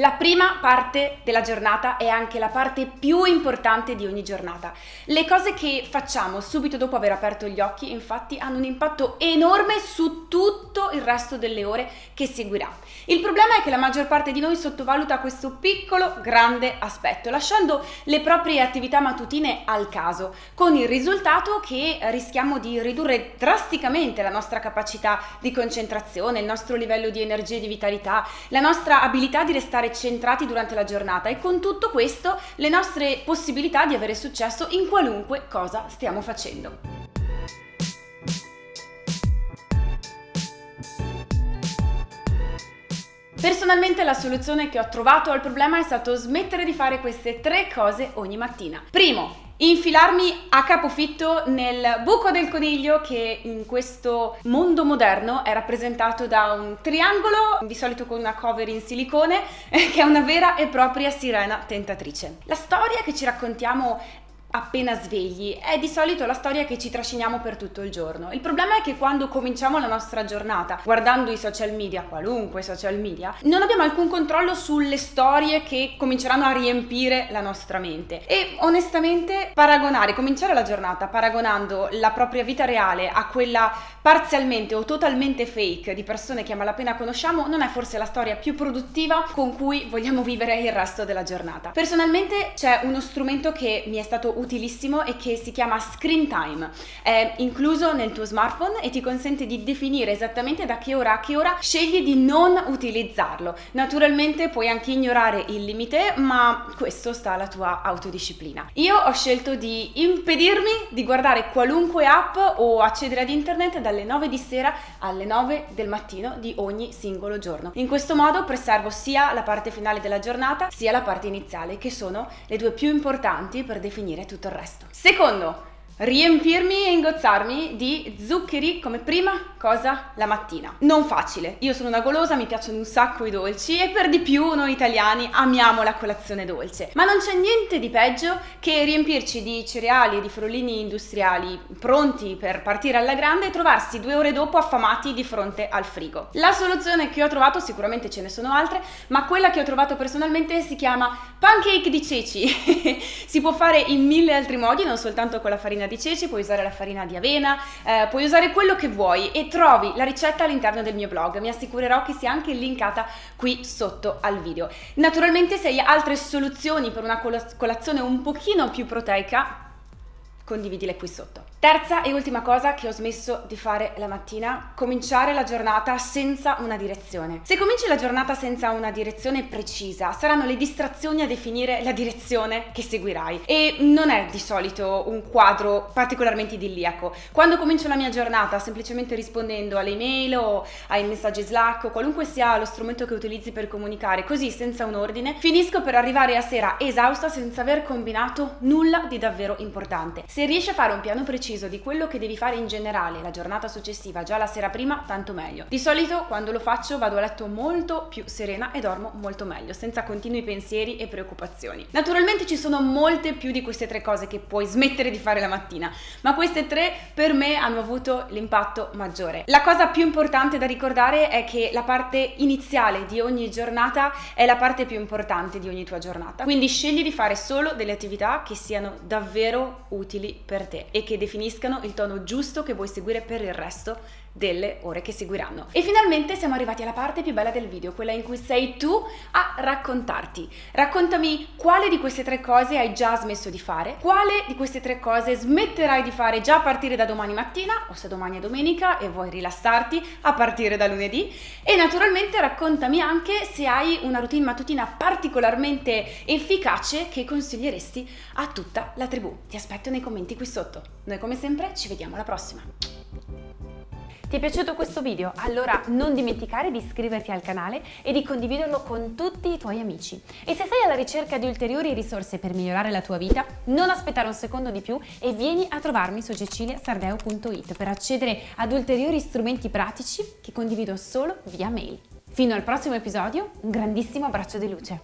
La prima parte della giornata è anche la parte più importante di ogni giornata. Le cose che facciamo subito dopo aver aperto gli occhi infatti hanno un impatto enorme su tutto il resto delle ore che seguirà. Il problema è che la maggior parte di noi sottovaluta questo piccolo grande aspetto, lasciando le proprie attività mattutine al caso, con il risultato che rischiamo di ridurre drasticamente la nostra capacità di concentrazione, il nostro livello di energia e di vitalità, la nostra abilità di restare centrati durante la giornata e con tutto questo le nostre possibilità di avere successo in qualunque cosa stiamo facendo. Personalmente la soluzione che ho trovato al problema è stato smettere di fare queste tre cose ogni mattina. Primo, infilarmi a capofitto nel buco del coniglio che in questo mondo moderno è rappresentato da un triangolo, di solito con una cover in silicone, che è una vera e propria sirena tentatrice. La storia che ci raccontiamo appena svegli è di solito la storia che ci trasciniamo per tutto il giorno. Il problema è che quando cominciamo la nostra giornata guardando i social media, qualunque social media, non abbiamo alcun controllo sulle storie che cominceranno a riempire la nostra mente. E onestamente paragonare, cominciare la giornata paragonando la propria vita reale a quella parzialmente o totalmente fake di persone che a malapena conosciamo non è forse la storia più produttiva con cui vogliamo vivere il resto della giornata. Personalmente c'è uno strumento che mi è stato utilissimo e che si chiama Screen Time. È incluso nel tuo smartphone e ti consente di definire esattamente da che ora a che ora scegli di non utilizzarlo. Naturalmente puoi anche ignorare il limite, ma questo sta alla tua autodisciplina. Io ho scelto di impedirmi di guardare qualunque app o accedere ad internet dalle 9 di sera alle 9 del mattino di ogni singolo giorno. In questo modo preservo sia la parte finale della giornata sia la parte iniziale, che sono le due più importanti per definire tutto il resto. Secondo, riempirmi e ingozzarmi di zuccheri come prima cosa la mattina. Non facile, io sono una golosa, mi piacciono un sacco i dolci e per di più noi italiani amiamo la colazione dolce. Ma non c'è niente di peggio che riempirci di cereali e di frollini industriali pronti per partire alla grande e trovarsi due ore dopo affamati di fronte al frigo. La soluzione che ho trovato, sicuramente ce ne sono altre, ma quella che ho trovato personalmente si chiama pancake di ceci. si può fare in mille altri modi, non soltanto con la farina di ceci, puoi usare la farina di avena, eh, puoi usare quello che vuoi e trovi la ricetta all'interno del mio blog. Mi assicurerò che sia anche linkata qui sotto al video. Naturalmente se hai altre soluzioni per una colazione un pochino più proteica, condividile qui sotto. Terza e ultima cosa che ho smesso di fare la mattina, cominciare la giornata senza una direzione. Se cominci la giornata senza una direzione precisa, saranno le distrazioni a definire la direzione che seguirai e non è di solito un quadro particolarmente idilliaco. Quando comincio la mia giornata semplicemente rispondendo alle email o ai messaggi Slack o qualunque sia lo strumento che utilizzi per comunicare, così senza un ordine, finisco per arrivare a sera esausta senza aver combinato nulla di davvero importante. Se riesci a fare un piano preciso preciso di quello che devi fare in generale la giornata successiva, già la sera prima, tanto meglio. Di solito quando lo faccio vado a letto molto più serena e dormo molto meglio, senza continui pensieri e preoccupazioni. Naturalmente ci sono molte più di queste tre cose che puoi smettere di fare la mattina, ma queste tre per me hanno avuto l'impatto maggiore. La cosa più importante da ricordare è che la parte iniziale di ogni giornata è la parte più importante di ogni tua giornata. Quindi scegli di fare solo delle attività che siano davvero utili per te e che definiscono definiscano il tono giusto che vuoi seguire per il resto delle ore che seguiranno. E finalmente siamo arrivati alla parte più bella del video, quella in cui sei tu a raccontarti. Raccontami quale di queste tre cose hai già smesso di fare, quale di queste tre cose smetterai di fare già a partire da domani mattina o se domani è domenica e vuoi rilassarti a partire da lunedì e naturalmente raccontami anche se hai una routine mattutina particolarmente efficace che consiglieresti a tutta la tribù. Ti aspetto nei commenti qui sotto. Noi come sempre ci vediamo alla prossima. Ti è piaciuto questo video? Allora non dimenticare di iscriverti al canale e di condividerlo con tutti i tuoi amici. E se sei alla ricerca di ulteriori risorse per migliorare la tua vita, non aspettare un secondo di più e vieni a trovarmi su ceciliasardeo.it per accedere ad ulteriori strumenti pratici che condivido solo via mail. Fino al prossimo episodio, un grandissimo abbraccio di luce.